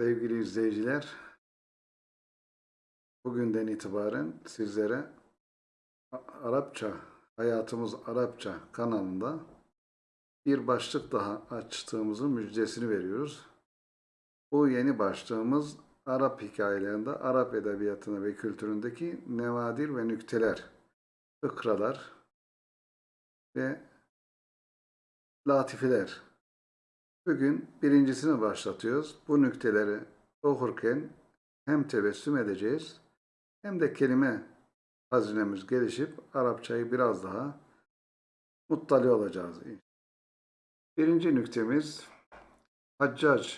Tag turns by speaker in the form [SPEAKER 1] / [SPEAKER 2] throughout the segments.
[SPEAKER 1] Sevgili izleyiciler, bugünden itibaren sizlere Arapça, Hayatımız Arapça kanalında bir başlık daha açtığımızın müjdesini veriyoruz. Bu yeni başlığımız Arap hikayelerinde, Arap edebiyatına ve kültüründeki nevadir ve nükteler, fıkralar ve latifeler. Bugün birincisini başlatıyoruz. Bu nükteleri okurken hem tebessüm edeceğiz hem de kelime hazinemiz gelişip Arapçayı biraz daha muttali olacağız. Birinci nüktemiz Haccac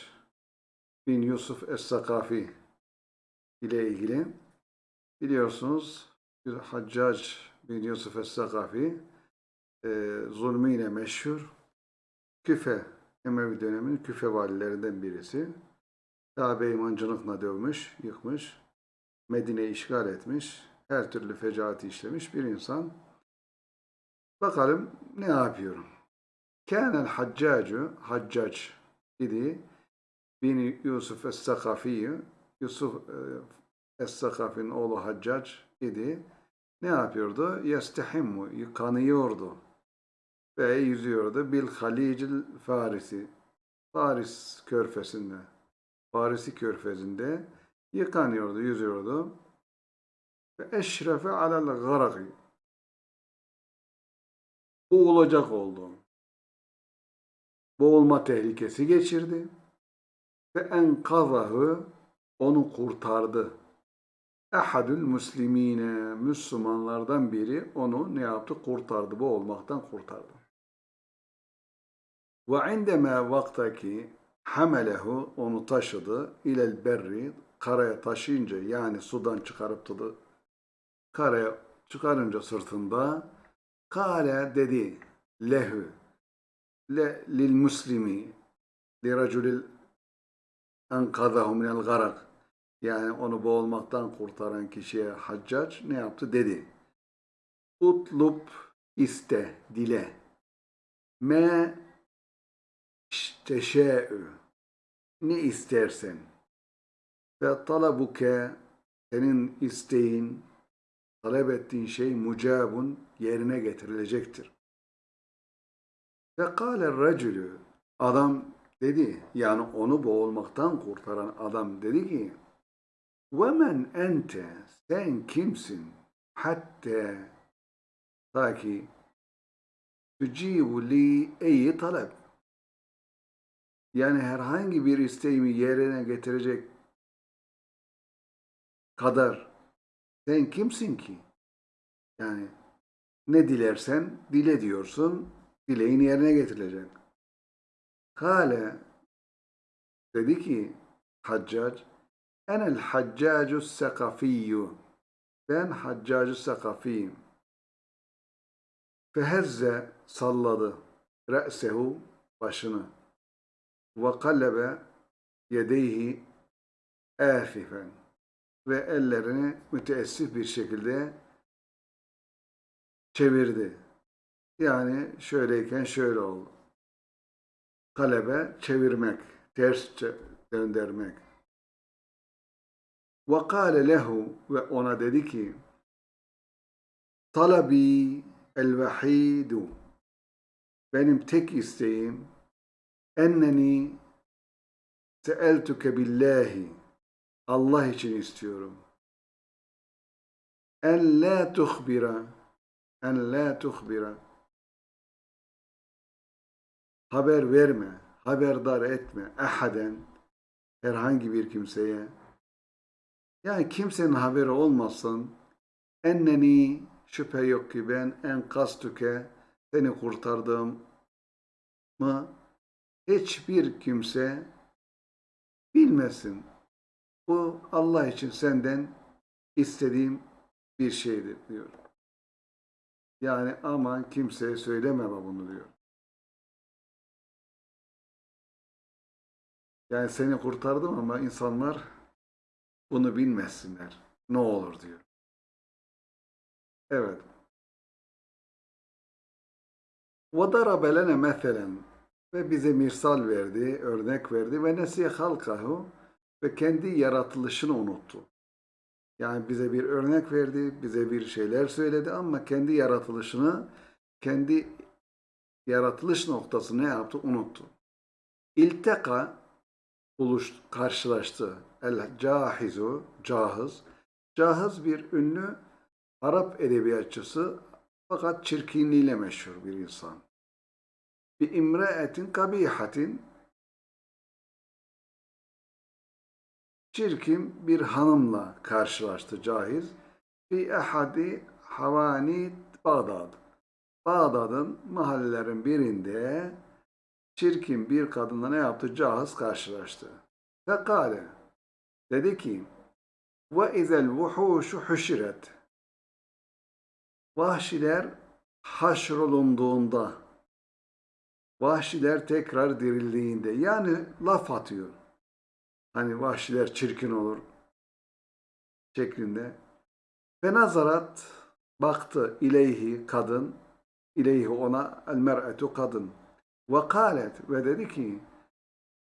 [SPEAKER 1] bin Yusuf Es-Sakafi ile ilgili. Biliyorsunuz Haccac bin Yusuf Es-Sakafi e, zulmüyle meşhur Küfe Emevi döneminin küfe valilerinden birisi. Kabe imancılıkla dövmüş, yıkmış, Medine işgal etmiş, her türlü fecaati işlemiş bir insan. Bakalım ne yapıyorum. Kânel haccacu, haccac idi. Bin Yusuf Es-Sakafi'yi, Yusuf e, Es-Sakafi'nin oğlu Haccac idi. Ne yapıyordu? Yestehimmu, yıkanıyordu ve yüzüyordu. Bil Halicil Farisi. Faris körfezinde. Farisi körfezinde yıkanıyordu, yüzüyordu. Ve eşrefe alel garaki. Boğulacak oldu. Boğulma tehlikesi geçirdi. Ve enkazahı onu kurtardı. Ehadül muslimine Müslümanlardan biri onu ne yaptı? Kurtardı. Boğulmaktan kurtardı. Ve indeme vaktaki hamelehu onu taşıdı ilel berri karaya taşıyınca yani sudan çıkarıp da karaya çıkarınca sırtında kale dedi lehu. Le lil muslimi li raculil enkadahu minel garak yani onu boğulmaktan kurtaran kişiye haccac ne yaptı? Dedi utlub iste dile. Me teşe'ü ne istersen. Ve talabuke senin isteğin talep ettiğin şey mucabun yerine getirilecektir. Ve kâle racülü adam dedi yani onu boğulmaktan kurtaran adam dedi ki ve men ente sen kimsin? Hatta ta ki tücibu li eyi talep yani herhangi bir isteğimi yerine getirecek kadar sen kimsin ki? Yani ne dilersen dile diyorsun, dileğin yerine getirilecek. Kale dedi ki Haccac enel haccacu sekafiyyü ben haccacu sekafiyim. Fehezze salladı re'sehu başını ve kallebe yedeyhi afifen ve ellerini müteessif bir şekilde çevirdi. Yani şöyleyken şöyle oldu. Kalebe çevirmek, ters döndürmek. Ve kâle lehu ve ona dedi ki Talabi el vahidu benim tek isteğim enneni seeltuke billahi. Allah için istiyorum. En la tuhbira en la tuhbira haber verme, haberdar etme ehaden herhangi bir kimseye. Yani kimsenin haberi olmasın. Enneni şüphe yok ki ben en kastüke seni kurtardığım mı hiçbir kimse bilmesin. Bu Allah için senden istediğim bir şeydir diyor. Yani aman kimseye söyleme bunu diyor. Yani seni kurtardım ama insanlar bunu bilmesinler. Ne olur diyor. Evet. وَضَرَبَ لَنَا مَثَلًا ve bize misal verdi, örnek verdi ve nesiye halkahu ve kendi yaratılışını unuttu. Yani bize bir örnek verdi, bize bir şeyler söyledi ama kendi yaratılışını, kendi yaratılış noktasını ne yaptı? Unuttu. İlteka buluş, karşılaştı. El cahizu, cahız. Cahız bir ünlü Arap edebiyatçısı fakat çirkinliğiyle meşhur bir insan. Bir imreetin kabihatin çirkin bir hanımla karşılaştı Cahiz. Fi ehadi havani Bağdad. Bağdat'ın mahallelerin birinde çirkin bir kadınla ne yaptı? Cahiz karşılaştı. Fekale dedi ki ve izel vuhuşu huşiret Vahşiler haşrolunduğunda vahşiler tekrar dirildiğinde yani laf atıyor. Hani vahşiler çirkin olur şeklinde. Ve nazarat baktı ileyhi kadın, ileyhi ona el mer'etu kadın. Ve kalet ve dedi ki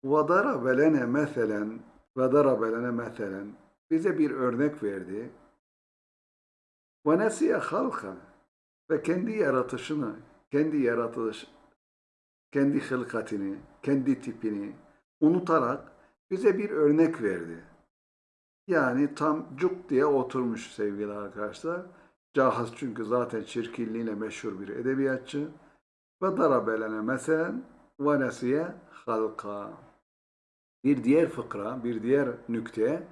[SPEAKER 1] ve darabe lene meselen ve darabe lene meselen bize bir örnek verdi. Ve nesiye halka ve kendi yaratışını, kendi yaratılış, kendi hılkatini, kendi tipini unutarak bize bir örnek verdi. Yani tam cuk diye oturmuş sevgili arkadaşlar. Cahaz çünkü zaten çirkinliğiyle meşhur bir edebiyatçı. Ve darabelene meselen ve nesiye halka. Bir diğer fıkra, bir diğer nükte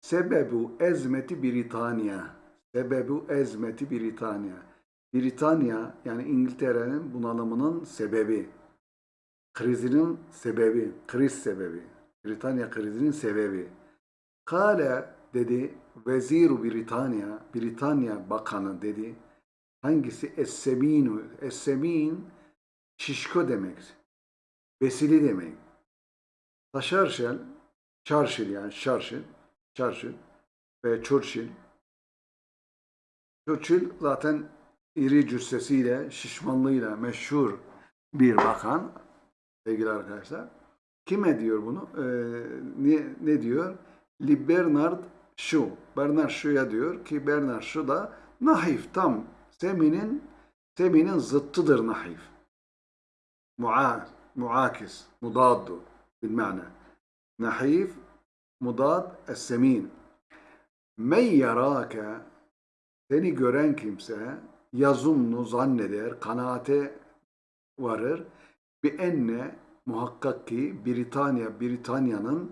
[SPEAKER 1] Sebebu ezmeti Britanya. Sebebu ezmeti Britanya. Britanya yani İngiltere'nin bunalımının sebebi. Krizinin sebebi, kriz sebebi. Britanya krizinin sebebi. Kale dedi veziru Britanya, Britanya bakanı dedi. Hangisi? Es-seminu. Es-semin şişko demek. Besili demek. Taşarşel, Churchill yani Churchill, Churchill ve Churchill. Churchill zaten iri cüssesiyle, şişmanlığıyla meşhur bir bakan sevgili arkadaşlar. Kime diyor bunu? Ee, ne, ne diyor? Li Bernard Shaw. Bernard Shaw'ya diyor ki Bernard Shaw da nahif tam seminin seminin zıttıdır nahif. Mua, muakis, mudaddu bilmane. Nahif, mudad, es-semin. Men yarake seni gören kimse yazunnu zanneder, kanaate varır. Bir enne muhakkak ki Britanya, Britanya'nın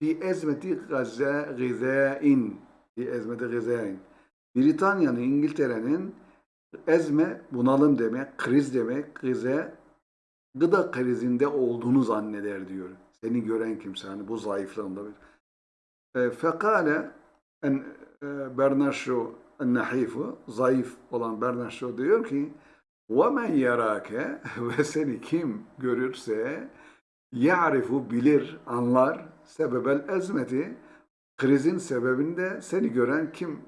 [SPEAKER 1] bir ezmeti gaze, gızain, bir ezmeti gızain. Britanya'nın, İngiltere'nin ezme, bunalım demek, kriz demek, gıze, gıda krizinde olduğunu zanneder diyor. Seni gören kimse, hani bu zayıflığında. E, fekale en, e, Bernard Shaw nahifu, zayıf olan Bernard Shaw diyor ki وَمَنْ يَرَاكَ ve seni kim görürse ya'rifu bilir, anlar sebebel ezmeti krizin sebebinde seni gören kim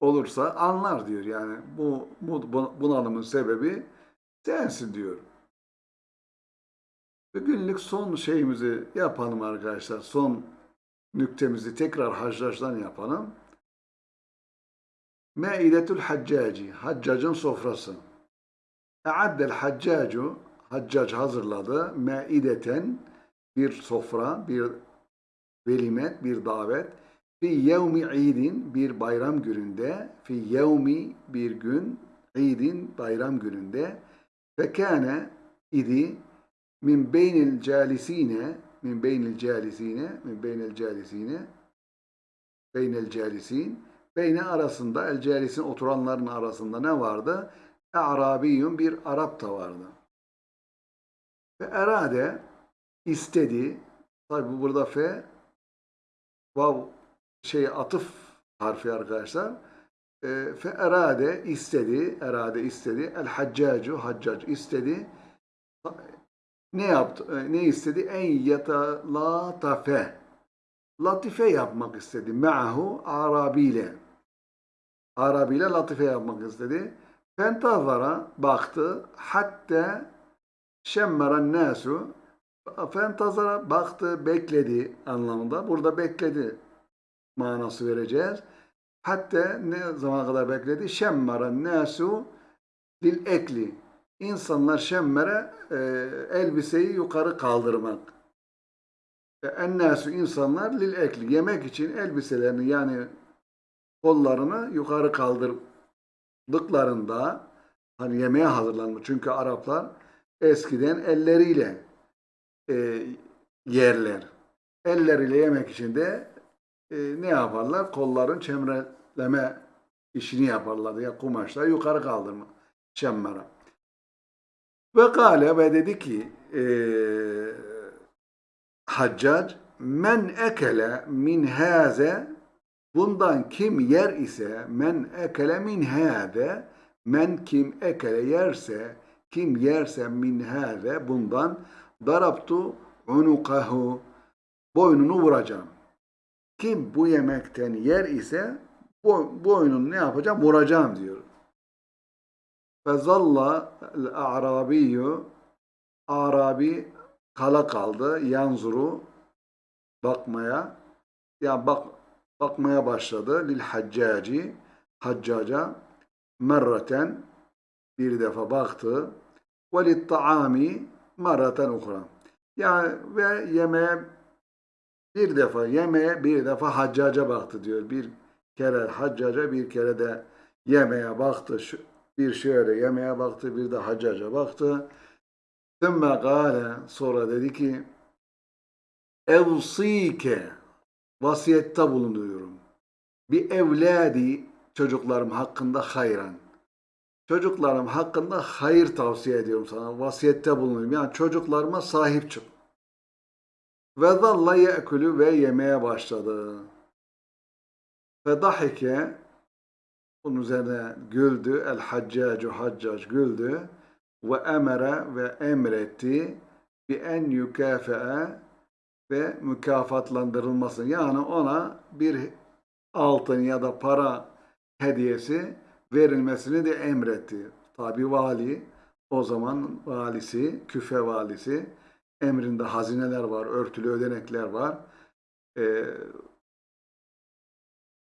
[SPEAKER 1] olursa anlar diyor. Yani bu, bu bunalımın sebebi sensin diyor. Bugünlük son şeyimizi yapalım arkadaşlar. Son nüktemizi tekrar haccaçtan yapalım. Meidetül Haccaci, Haccacın sofrası. E'addel Haccacu, Haccac hazırladı. Meideten, bir sofra, bir velimet, bir davet. Fi yevmi idin, bir bayram gününde. Fi yevmi, bir gün. İdin, bayram gününde. Ve kâne idi min beynil calisine min beynil calisine min beynil calisine beynel calisin Beyne arasında, el celisin oturanların arasında ne vardı? E'rabiyyun bir Arap da vardı. Ve erade istedi. Tabi burada fe vav şey atıf harfi arkadaşlar. E, fe erade istedi, erade istedi. El haccacu, haccac istedi. Ne yaptı? E, ne istedi? En yetalatafe. Latife yapmak istedi. Me'ahu arabiyle. Arabiyle latife yapmak istedi. Fentazara baktı. Hatta şemmeren nasu Fentazara baktı, bekledi anlamında. Burada bekledi manası vereceğiz. Hatta ne zamana kadar bekledi? Şemmara nasu lil ekli. İnsanlar şemmere e, elbiseyi yukarı kaldırmak. E, Ennâsü insanlar lil ekli. Yemek için elbiselerini yani kollarını yukarı kaldırdıklarında hani yemeğe hazırlanmış. Çünkü Araplar eskiden elleriyle e, yerler. Elleriyle yemek için de e, ne yaparlar? Kolların çemreleme işini yaparlar. Ya kumaşla yukarı kaldırma. Şemmara. Ve kâle ve dedi ki e, Haccac men ekele min hâze bundan kim yer ise men ekele min hâze men kim ekele yerse kim yerse min hâze bundan darabtu unukahu boynunu vuracağım. Kim bu yemekten yer ise bo boynunu ne yapacağım? Vuracağım diyor. Fezalla el-a'rabiyyü Arabi kala kaldı. Yanzuru bakmaya ya bak bakmaya başladı. Lil haccaci haccaca merraten bir defa baktı. Ve lit taami merraten ukra. Yani ve yemeğe bir defa yemeğe bir defa haccaca baktı diyor. Bir kere haccaca bir kere de yemeğe baktı. Bir şöyle yemeğe baktı bir de haccaca baktı. Sümme gâle sonra dedi ki evsike vasiyette bulunuyorum. Bir evladi çocuklarım hakkında hayran. Çocuklarım hakkında hayır tavsiye ediyorum sana. Vasiyette bulunuyorum. Yani çocuklarıma sahip çık. Ve zalla ye'külü ve yemeye başladı. Ve dahike bunun üzerine güldü. El haccacu haccac güldü. Ve emere ve emretti bi en yükafee ve mükafatlandırılmasın. Yani ona bir altın ya da para hediyesi verilmesini de emretti. Tabi vali o zaman valisi, küfe valisi emrinde hazineler var, örtülü ödenekler var. Ee,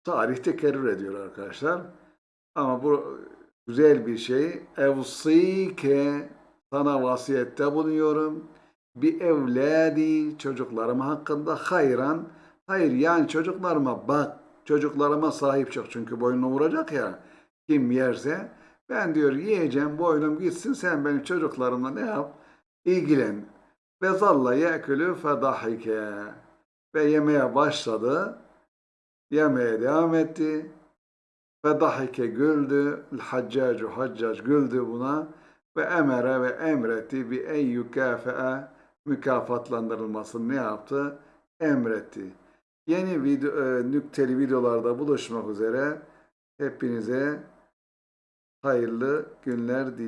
[SPEAKER 1] tarih tekerrür ediyor arkadaşlar. Ama bu güzel bir şey. Evsike sana vasiyette bulunuyorum. Bir evladi çocuklarım hakkında hayran. Hayır yani çocuklarıma bak. Çocuklarıma sahip çık. Çünkü boynunu vuracak ya. Kim yerse. Ben diyor yiyeceğim boynum gitsin sen benim çocuklarımla ne yap? İlgilen. Ve zalla ye'külü fedahike. Ve yemeye başladı. Yemeye devam etti. Fedahike güldü. Haccacu haccac güldü buna. Ve emere ve emretti bir en yükafee mükafatlandırılmasını ne yaptı? Emretti. Yeni video, e, nükteli videolarda buluşmak üzere. Hepinize hayırlı günler diliyorum.